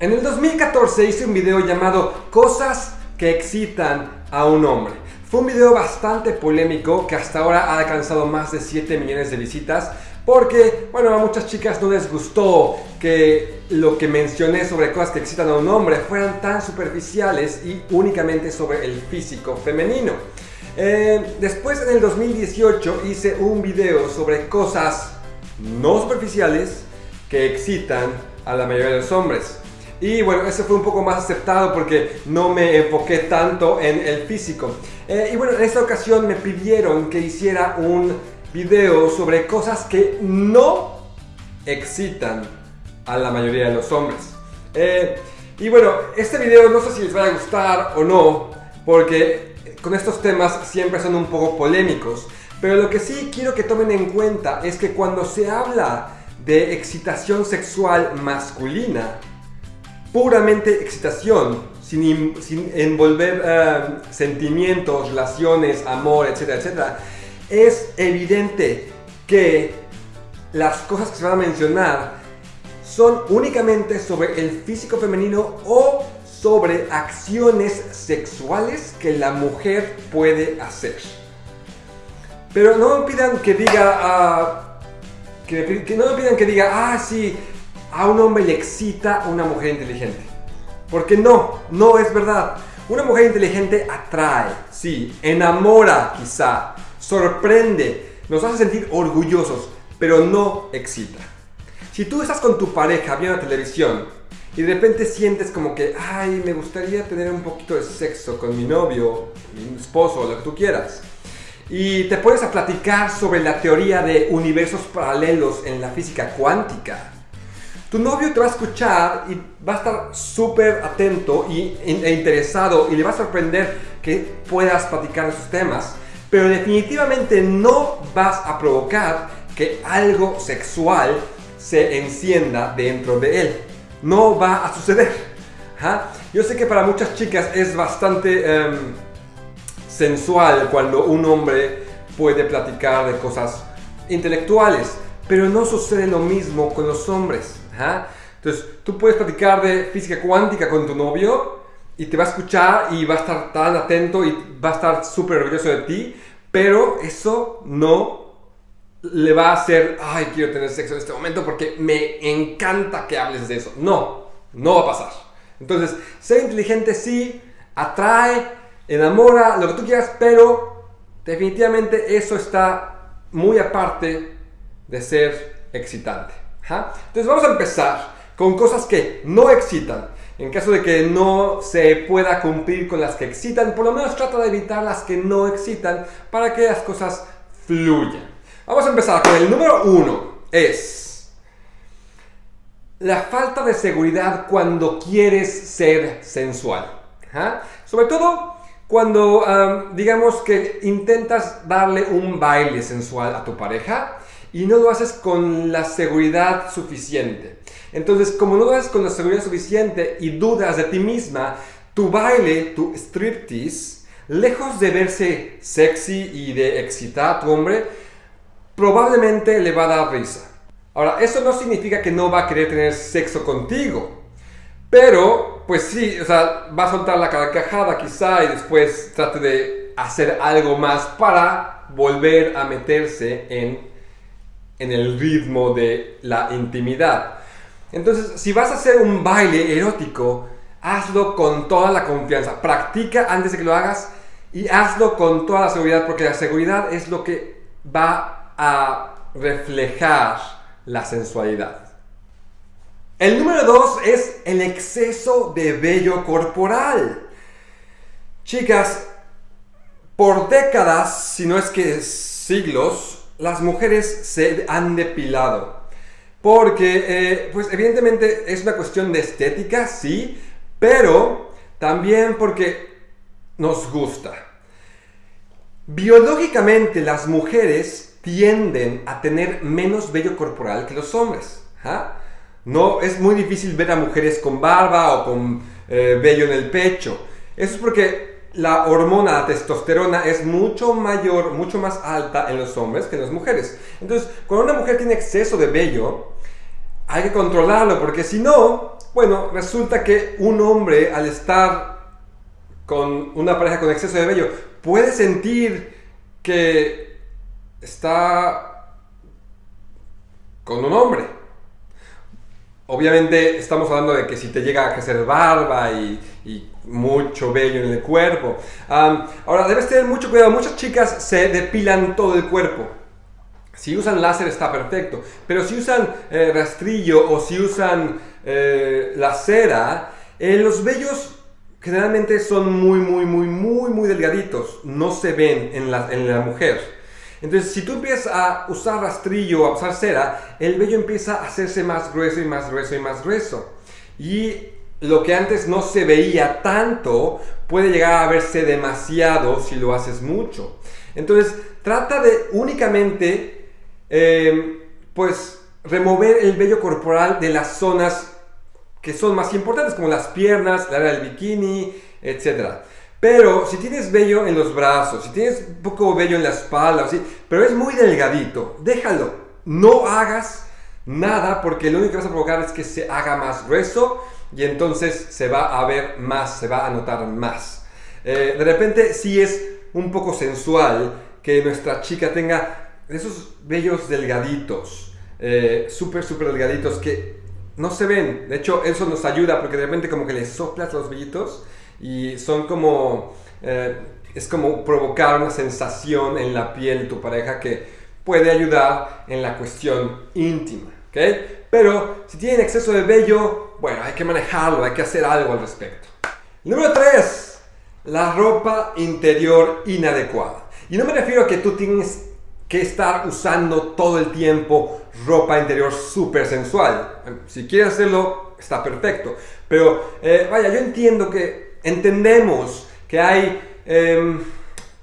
En el 2014 hice un video llamado Cosas que excitan a un hombre. Fue un video bastante polémico que hasta ahora ha alcanzado más de 7 millones de visitas porque, bueno, a muchas chicas no les gustó que lo que mencioné sobre cosas que excitan a un hombre fueran tan superficiales y únicamente sobre el físico femenino. Eh, después en el 2018 hice un video sobre cosas no superficiales que excitan a la mayoría de los hombres. Y bueno, ese fue un poco más aceptado porque no me enfoqué tanto en el físico. Eh, y bueno, en esta ocasión me pidieron que hiciera un video sobre cosas que no excitan a la mayoría de los hombres. Eh, y bueno, este video no sé si les va a gustar o no, porque con estos temas siempre son un poco polémicos. Pero lo que sí quiero que tomen en cuenta es que cuando se habla de excitación sexual masculina, puramente excitación, sin, envolver eh, sentimientos, relaciones, amor, etcétera, etcétera, es evidente que las cosas que se van a mencionar son únicamente sobre el físico femenino o sobre acciones sexuales que la mujer puede hacer. Pero no me pidan que diga, ah, que no me pidan que diga, ah, sí, a un hombre le excita una mujer inteligente. Porque no, no es verdad. Una mujer inteligente atrae, sí, enamora quizá, sorprende, nos hace sentir orgullosos, pero no excita. Si tú estás con tu pareja viendo televisión y de repente sientes como que, ay, me gustaría tener un poquito de sexo con mi novio, mi esposo, lo que tú quieras, y te pones a platicar sobre la teoría de universos paralelos en la física cuántica, tu novio te va a escuchar y va a estar súper atento y, e interesado y le va a sorprender que puedas platicar esos temas, pero definitivamente no vas a provocar que algo sexual se encienda dentro de él. No va a suceder. Yo sé que para muchas chicas es bastante em, sensual cuando un hombre puede platicar de cosas intelectuales, pero no sucede lo mismo con los hombres. Entonces, tú puedes platicar de física cuántica con tu novio y te va a escuchar y va a estar tan atento y va a estar súper orgulloso de ti, pero eso no le va a hacer, ay, quiero tener sexo en este momento porque me encanta que hables de eso. No, no va a pasar. Entonces, ser inteligente sí, atrae, enamora, lo que tú quieras, pero definitivamente eso está muy aparte de ser excitante. Entonces vamos a empezar con cosas que no excitan. En caso de que no se pueda cumplir con las que excitan, por lo menos trata de evitar las que no excitan para que las cosas fluyan. Vamos a empezar con el número uno. Es la falta de seguridad cuando quieres ser sensual. Sobre todo cuando digamos que intentas darle un baile sensual a tu pareja y no lo haces con la seguridad suficiente. Entonces, como no lo haces con la seguridad suficiente y dudas de ti misma, tu baile, tu striptease, lejos de verse sexy y de excitar a tu hombre, probablemente le va a dar risa. Ahora, eso no significa que no va a querer tener sexo contigo. Pero, pues sí, o sea, va a soltar la carcajada quizá y después trate de hacer algo más para volver a meterse en en el ritmo de la intimidad. Entonces, si vas a hacer un baile erótico, hazlo con toda la confianza. Practica antes de que lo hagas y hazlo con toda la seguridad, porque la seguridad es lo que va a reflejar la sensualidad. El número dos es el exceso de vello corporal. Chicas, por décadas, si no es que siglos, las mujeres se han depilado. Porque, eh, pues evidentemente es una cuestión de estética, sí, pero también porque nos gusta. Biológicamente las mujeres tienden a tener menos vello corporal que los hombres. ¿ah? No es muy difícil ver a mujeres con barba o con eh, vello en el pecho. Eso es porque la hormona testosterona es mucho mayor, mucho más alta en los hombres que en las mujeres. Entonces, cuando una mujer tiene exceso de vello, hay que controlarlo porque si no, Bueno, resulta que un hombre al estar con una pareja con exceso de vello puede sentir que está con un hombre. Obviamente estamos hablando de que si te llega a crecer barba y, mucho vello en el cuerpo. ahora, debes tener mucho cuidado. Muchas chicas se depilan todo el cuerpo. Si usan láser está perfecto. Pero si usan eh, rastrillo o si usan eh, la cera, eh, los vellos generalmente son muy, muy, muy, muy, muy delgaditos. No se ven en la, en la mujer. Entonces, si tú empiezas a usar rastrillo o a usar cera, el vello empieza a hacerse más grueso y más grueso y más grueso. Y lo que antes no se veía tanto puede llegar a verse demasiado si lo haces mucho. Entonces, trata de únicamente, eh, pues, remover el vello corporal de las zonas que son más importantes, como las piernas, la área del bikini, etc. Pero si tienes vello en los brazos, si tienes un poco vello en la espalda, así, pero es muy delgadito, déjalo. No hagas nada porque lo único que vas a provocar es que se haga más grueso y entonces se va a ver más, se va a notar más. Eh, de repente sí es un poco sensual que nuestra chica tenga esos vellos delgaditos, eh, súper, súper delgaditos que no se ven. De hecho, eso nos ayuda porque de repente como que le soplas los vellitos y son como... Eh, es como provocar una sensación en la piel de tu pareja que puede ayudar en la cuestión íntima. ¿okay? Pero si tienen exceso de vello, bueno, hay que manejarlo, hay que hacer algo al respecto. Número 3. La ropa interior inadecuada. Y no me refiero a que tú tienes que estar usando todo el tiempo ropa interior súper sensual. Si quieres hacerlo, está perfecto. Pero eh, vaya, yo entiendo que entendemos que hay em,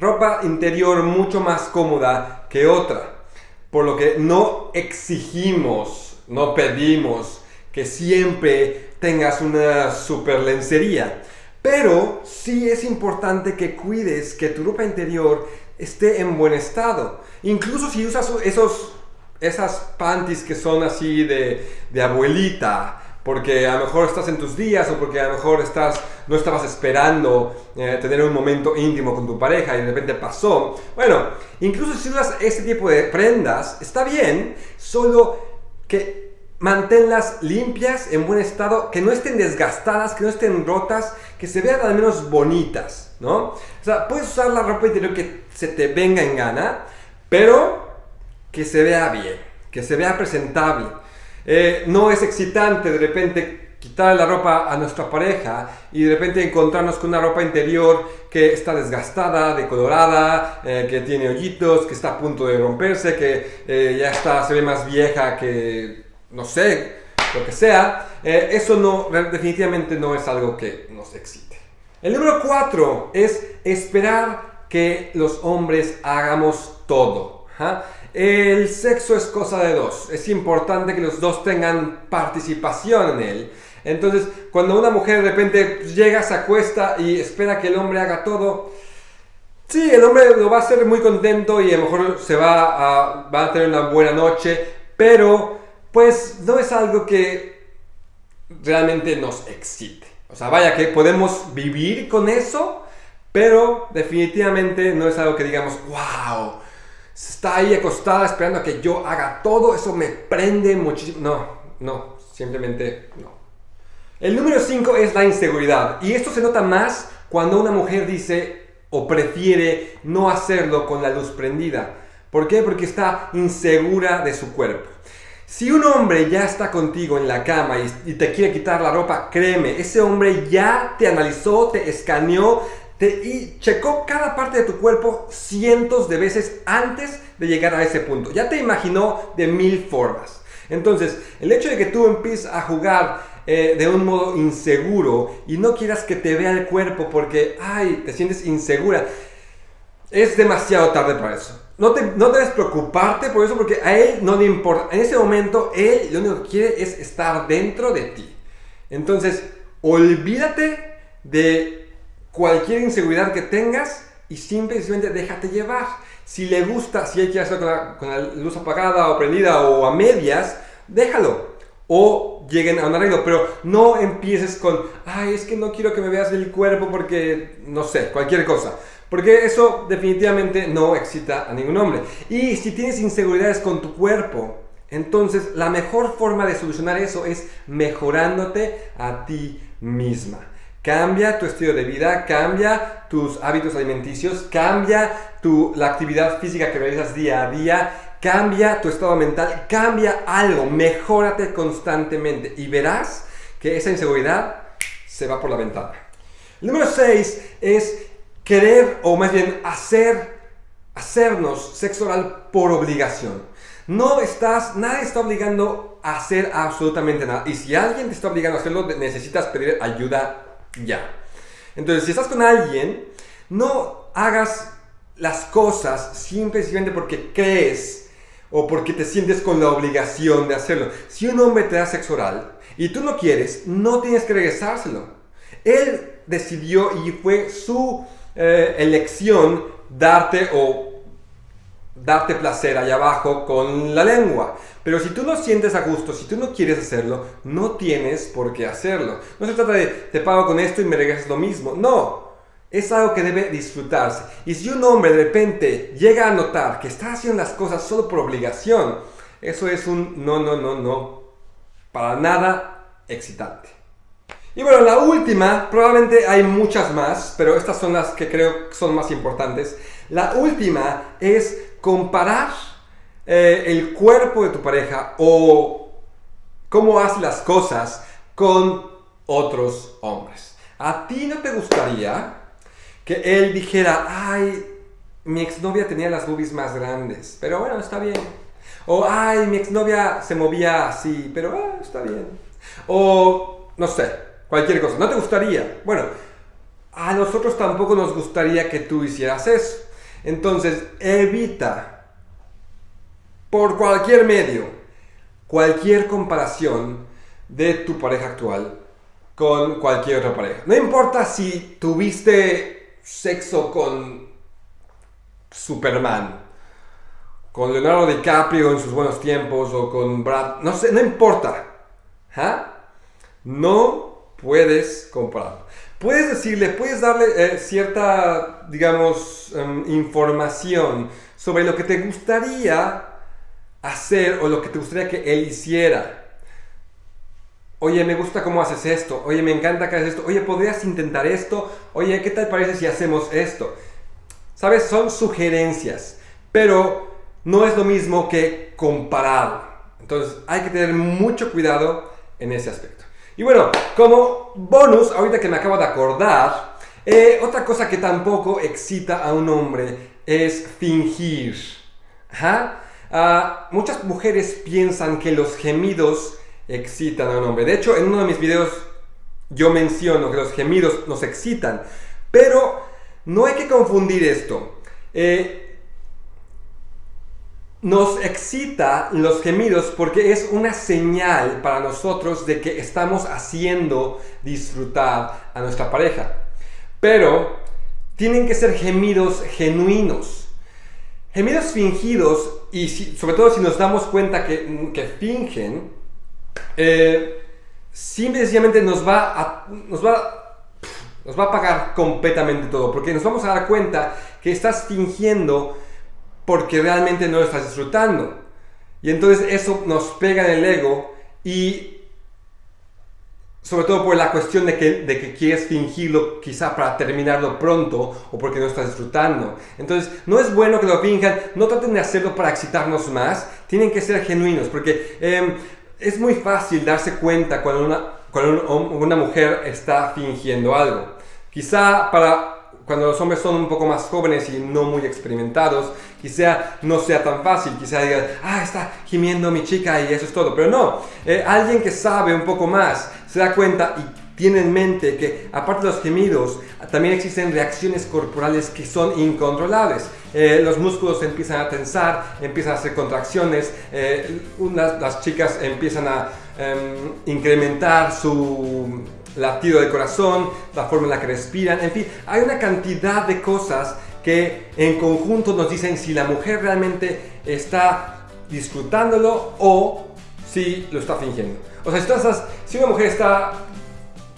ropa interior mucho más cómoda que otra. Por lo que no exigimos, no pedimos que siempre tengas una super lencería. Pero sí es importante que cuides que tu ropa interior esté en buen estado. Incluso si usas esos, esas panties que son así de, de abuelita, porque a lo mejor estás en tus días o porque a lo mejor estás, no estabas esperando eh, tener un momento íntimo con tu pareja y de repente pasó. Bueno, incluso si usas este tipo de prendas, está bien, solo que manténlas limpias, en buen estado, que no estén desgastadas, que no estén rotas, que se vean al menos bonitas, ¿no? O sea, puedes usar la ropa interior que se te venga en gana, pero que se vea bien, que se vea presentable. Eh, no es excitante de repente quitar la ropa a nuestra pareja y de repente encontrarnos con una ropa interior que está desgastada, decolorada, eh, que tiene hoyitos, que está a punto de romperse, que eh, ya está, se ve más vieja que no sé, lo que sea, eh, eso no, definitivamente no es algo que nos excite. El número cuatro es esperar que los hombres hagamos todo. El sexo es cosa de dos. Es importante que los dos tengan participación en él. Entonces, cuando una mujer de repente llega, se acuesta y espera que el hombre haga todo, sí, el hombre lo va a hacer muy contento y a lo mejor se va a, va a tener una buena noche, pero pues no es algo que realmente nos excite. O sea, vaya que podemos vivir con eso, pero definitivamente no es algo que digamos, wow, está ahí acostada esperando a que yo haga todo, eso me prende muchísimo. No, no, simplemente no. El número 5 es la inseguridad. Y esto se nota más cuando una mujer dice o prefiere no hacerlo con la luz prendida. ¿Por qué? Porque está insegura de su cuerpo. Si un hombre ya está contigo en la cama y, te quiere quitar la ropa, créeme, ese hombre ya te analizó, te escaneó te, y checó cada parte de tu cuerpo cientos de veces antes de llegar a ese punto. Ya te imaginó de mil formas. Entonces, el hecho de que tú empieces a jugar eh, de un modo inseguro y no quieras que te vea el cuerpo porque, ay, te sientes insegura, es demasiado tarde para eso no, te, no debes preocuparte por eso porque a él no le importa. En ese momento, él lo único que quiere es estar dentro de ti. Entonces, olvídate de cualquier inseguridad que tengas y simplemente déjate llevar. Si le gusta, si él quiere hacer con la, con la luz apagada o prendida o a medias, déjalo. o lleguen a un arreglo, pero no empieces con, ay, es que no quiero que me veas el cuerpo porque, no sé, cualquier cosa. Porque eso definitivamente no excita a ningún hombre. Y si tienes inseguridades con tu cuerpo, entonces la mejor forma de solucionar eso es mejorándote a ti misma. Cambia tu estilo de vida, cambia tus hábitos alimenticios, cambia tu, la actividad física que realizas día a día, cambia tu estado mental, cambia algo, mejórate constantemente y verás que esa inseguridad se va por la ventana. Número 6 es querer o más bien hacer, hacernos sexo oral por obligación. No estás, nadie está obligando a hacer absolutamente nada. Y si alguien te está obligando a hacerlo, necesitas pedir ayuda ya. Entonces, si estás con alguien, no hagas las cosas simplemente porque crees o porque te sientes con la obligación de hacerlo. Si un hombre te da sexo oral y tú no quieres, no tienes que regresárselo. Él decidió y fue su eh, elección darte o darte placer allá abajo con la lengua. Pero si tú no sientes a gusto, si tú no quieres hacerlo, no tienes por qué hacerlo. No se trata de te pago con esto y me regresas lo mismo. No, es algo que debe disfrutarse. Y si un hombre de repente llega a notar que está haciendo las cosas solo por obligación, eso es un no, no, no, no, para nada excitante. Y bueno, la última, probablemente hay muchas más, pero estas son las que creo son más importantes. La última es comparar eh, el cuerpo de tu pareja o cómo hace las cosas con otros hombres. ¿A ti no te gustaría que él dijera, ay, mi exnovia tenía las boobies más grandes, pero bueno, está bien. O, ay, mi exnovia se movía así, pero ah, está bien. O, no sé, Cualquier cosa. ¿No te gustaría? Bueno, a nosotros tampoco nos gustaría que tú hicieras eso. Entonces, evita por cualquier medio cualquier comparación de tu pareja actual con cualquier otra pareja. No importa si tuviste sexo con Superman, con Leonardo DiCaprio en sus buenos tiempos o con Brad, no sé, no importa. ¿Ah? No puedes comprarlo. Puedes decirle, puedes darle eh, cierta, digamos, em, información sobre lo que te gustaría hacer o lo que te gustaría que él hiciera. Oye, me gusta cómo haces esto. Oye, me encanta que haces esto. Oye, ¿podrías intentar esto? Oye, ¿qué tal parece si hacemos esto? ¿Sabes? Son sugerencias, pero no es lo mismo que comparado. Entonces, hay que tener mucho cuidado en ese aspecto. Y bueno, como bonus, ahorita que me acabo de acordar, eh, otra cosa que tampoco excita a un hombre es fingir. Ah, muchas mujeres piensan que los gemidos excitan a un hombre. De hecho, en uno de mis videos yo menciono que los gemidos nos excitan. Pero no hay que confundir esto. Eh, nos excita los gemidos porque es una señal para nosotros de que estamos haciendo disfrutar a nuestra pareja. Pero tienen que ser gemidos genuinos. Gemidos fingidos, y sobre todo si nos damos cuenta que, fingen, eh, simplemente nos va, a, nos, va, nos va a pagar completamente todo. Porque nos vamos a dar cuenta que estás fingiendo porque realmente no lo estás disfrutando. Y entonces eso nos pega en el ego y sobre todo por la cuestión de que, de que quieres fingirlo quizá para terminarlo pronto o porque no estás disfrutando. Entonces no es bueno que lo finjan, no traten de hacerlo para excitarnos más, tienen que ser genuinos porque em, es muy fácil darse cuenta cuando una, cuando una mujer está fingiendo algo. Quizá para cuando los hombres son un poco más jóvenes y no muy experimentados, quizá no sea tan fácil, quizá digan, ah, está gimiendo mi chica y eso es todo. Pero no, eh, alguien que sabe un poco más se da cuenta y tiene en mente que aparte de los gemidos, también existen reacciones corporales que son incontrolables. Eh, los músculos empiezan a tensar, empiezan a hacer contracciones, eh, las chicas empiezan a em, incrementar su latido del corazón, la forma en la que respiran, en fin, hay una cantidad de cosas que en conjunto nos dicen si la mujer realmente está disfrutándolo o si lo está fingiendo. O sea, si, estás, si una mujer está,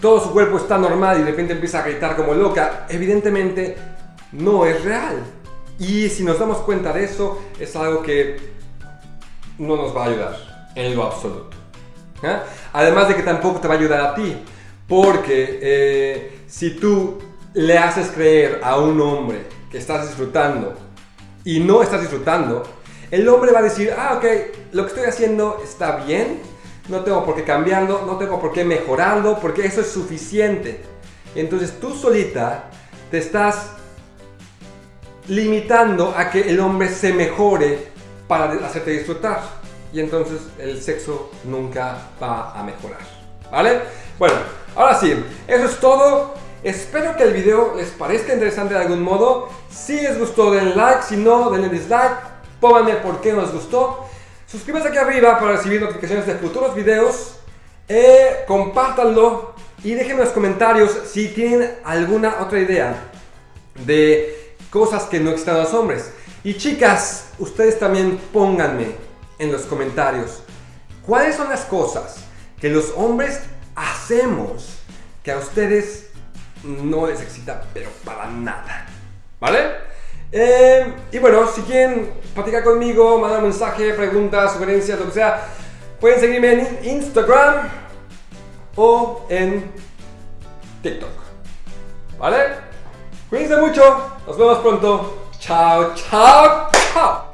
todo su cuerpo está normal y de repente empieza a gritar como loca, evidentemente no es real. Y si nos damos cuenta de eso, es algo que no nos va a ayudar en lo absoluto. ¿Eh? Además de que tampoco te va a ayudar a ti, porque eh, si tú le haces creer a un hombre que estás disfrutando y no estás disfrutando, el hombre va a decir, ah, ok, lo que estoy haciendo está bien, no tengo por qué cambiarlo, no tengo por qué mejorarlo, porque eso es suficiente. Entonces tú solita te estás limitando a que el hombre se mejore para hacerte disfrutar. Y entonces el sexo nunca va a mejorar. ¿Vale? Bueno, ahora sí, eso es todo. Espero que el video les parezca interesante de algún modo. Si les gustó, denle like. Si no, denle dislike. Pónganme por qué no les gustó. Suscríbanse aquí arriba para recibir notificaciones de futuros videos. Eh, compártanlo y déjenme en los comentarios si tienen alguna otra idea de cosas que no existen a los hombres. Y chicas, ustedes también pónganme en los comentarios cuáles son las cosas que los hombres hacemos que a ustedes no les excita, pero para nada. ¿Vale? Eh, y bueno, si quieren platicar conmigo, mandar un mensaje, preguntas, sugerencias, lo que sea, pueden seguirme en Instagram o en TikTok. ¿Vale? Cuídense mucho, nos vemos pronto. Chao, chao, chao.